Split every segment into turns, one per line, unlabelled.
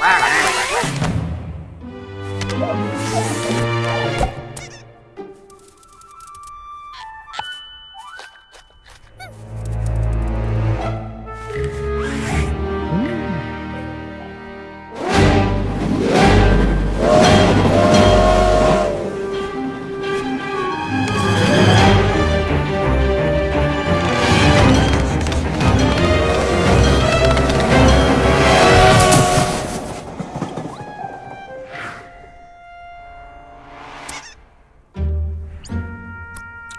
quack,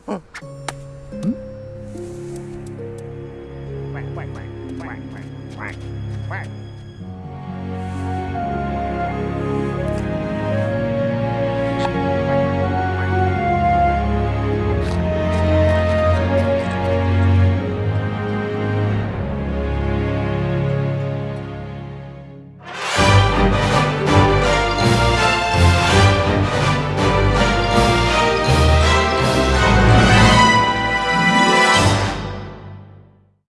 quack, quack, quack, quack, quack, quack.